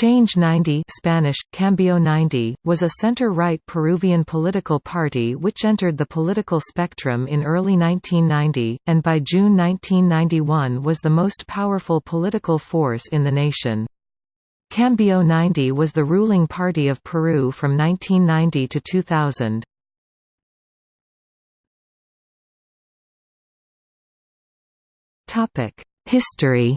Change 90 Spanish, Cambio 90, was a center-right Peruvian political party which entered the political spectrum in early 1990, and by June 1991 was the most powerful political force in the nation. Cambio 90 was the ruling party of Peru from 1990 to 2000. History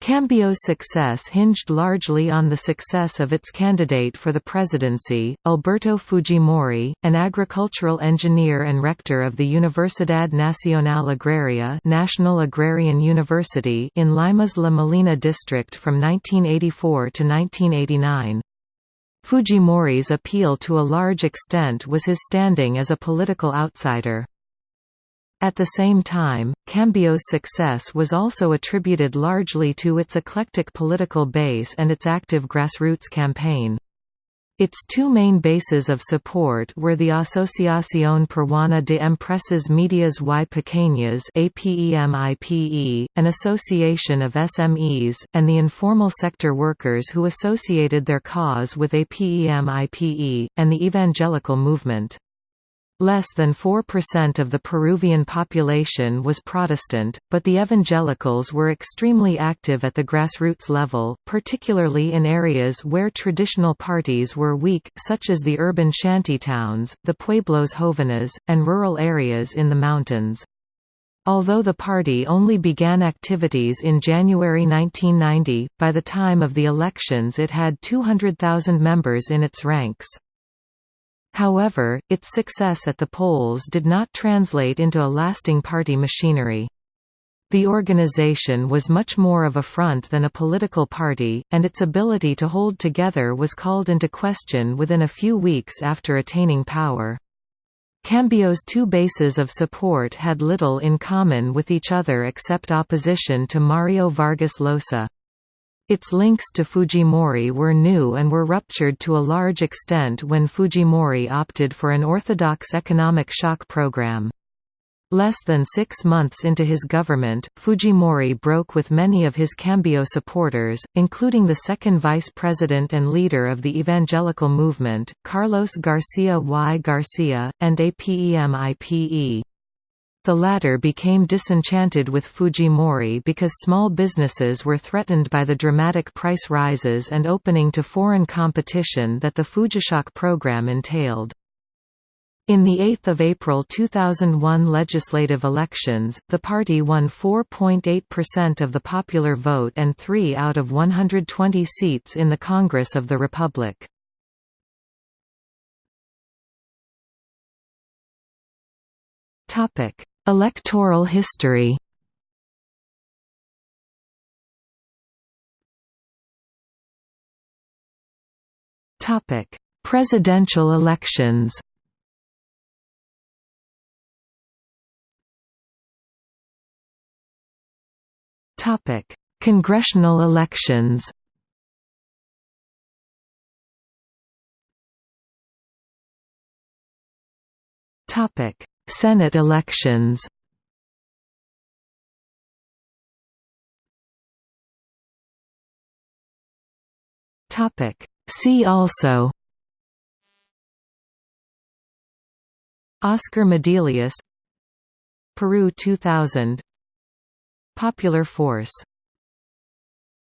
Cambio's success hinged largely on the success of its candidate for the presidency, Alberto Fujimori, an agricultural engineer and rector of the Universidad Nacional Agraria National Agrarian University in Lima's La Molina district from 1984 to 1989. Fujimori's appeal to a large extent was his standing as a political outsider. At the same time, Cambio's success was also attributed largely to its eclectic political base and its active grassroots campaign. Its two main bases of support were the Asociación Peruana de Empresas Medias y Pequeñas APEMIPE, an association of SMEs, and the informal sector workers who associated their cause with APEMIPE, and the evangelical movement. Less than 4% of the Peruvian population was Protestant, but the evangelicals were extremely active at the grassroots level, particularly in areas where traditional parties were weak, such as the urban shantytowns, the pueblos jóvenes, and rural areas in the mountains. Although the party only began activities in January 1990, by the time of the elections it had 200,000 members in its ranks. However, its success at the polls did not translate into a lasting party machinery. The organization was much more of a front than a political party, and its ability to hold together was called into question within a few weeks after attaining power. Cambio's two bases of support had little in common with each other except opposition to Mario Vargas Llosa. Its links to Fujimori were new and were ruptured to a large extent when Fujimori opted for an orthodox economic shock program. Less than six months into his government, Fujimori broke with many of his Cambio supporters, including the second vice president and leader of the evangelical movement, Carlos Garcia y Garcia, and APEMIPE. The latter became disenchanted with Fujimori because small businesses were threatened by the dramatic price rises and opening to foreign competition that the Fujishock program entailed. In the 8 April 2001 legislative elections, the party won 4.8% of the popular vote and 3 out of 120 seats in the Congress of the Republic. Topic: Electoral history Topic: Presidential elections. Topic: Congressional elections. Topic: Senate elections. See also Oscar Medelius Peru 2000 Popular Force